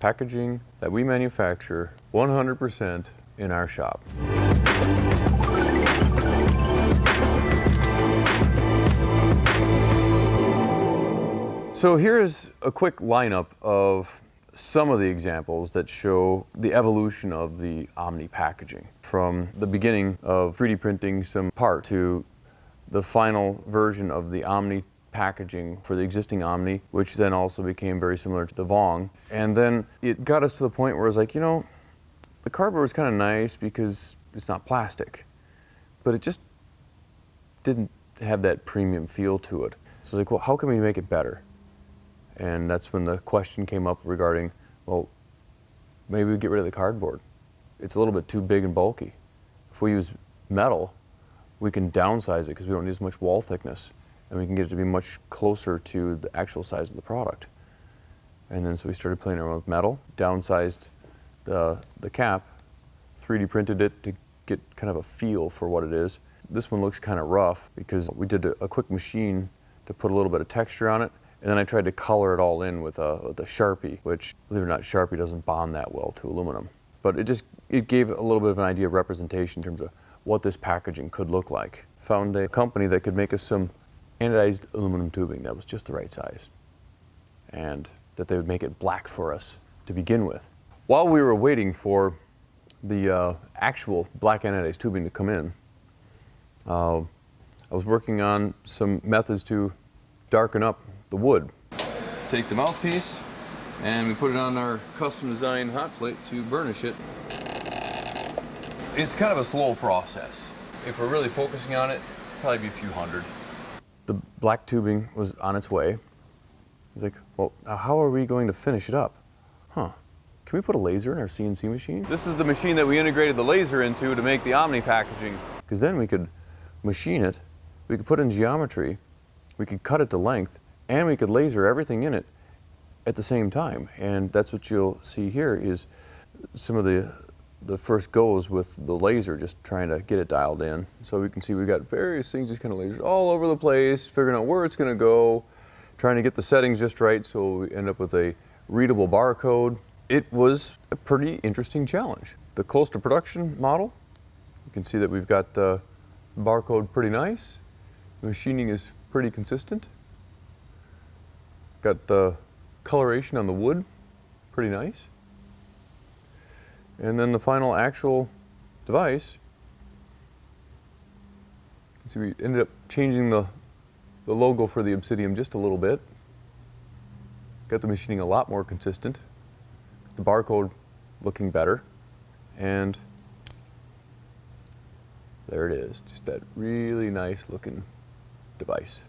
packaging that we manufacture 100% in our shop. So here is a quick lineup of some of the examples that show the evolution of the Omni packaging. From the beginning of 3D printing some part to the final version of the Omni packaging for the existing Omni, which then also became very similar to the Vong. And then it got us to the point where it was like, you know, the cardboard was kind of nice because it's not plastic, but it just didn't have that premium feel to it. So it's like, well, how can we make it better? And that's when the question came up regarding, well, maybe we get rid of the cardboard. It's a little bit too big and bulky. If we use metal, we can downsize it because we don't need as much wall thickness and we can get it to be much closer to the actual size of the product. And then so we started playing around with metal, downsized the, the cap, 3D printed it to get kind of a feel for what it is. This one looks kind of rough because we did a, a quick machine to put a little bit of texture on it and then I tried to color it all in with a, with a Sharpie, which, believe it or not, Sharpie doesn't bond that well to aluminum. But it just, it gave a little bit of an idea of representation in terms of what this packaging could look like. Found a company that could make us some anodized aluminum tubing that was just the right size. And that they would make it black for us to begin with. While we were waiting for the uh, actual black anodized tubing to come in, uh, I was working on some methods to darken up the wood. Take the mouthpiece and we put it on our custom designed hot plate to burnish it. It's kind of a slow process. If we're really focusing on it, probably be a few hundred. The black tubing was on its way. It's like, well, how are we going to finish it up? Huh, can we put a laser in our CNC machine? This is the machine that we integrated the laser into to make the Omni packaging. Because then we could machine it, we could put in geometry, we could cut it to length, and we could laser everything in it at the same time. And that's what you'll see here is some of the the first goes with the laser, just trying to get it dialed in. So we can see we've got various things just kind of lasers all over the place, figuring out where it's going to go, trying to get the settings just right so we end up with a readable barcode. It was a pretty interesting challenge. The close to production model, you can see that we've got the barcode pretty nice. The machining is pretty consistent. Got the coloration on the wood, pretty nice. And then the final actual device, see we ended up changing the, the logo for the Obsidian just a little bit. Got the machining a lot more consistent. The barcode looking better. And there it is, just that really nice looking device.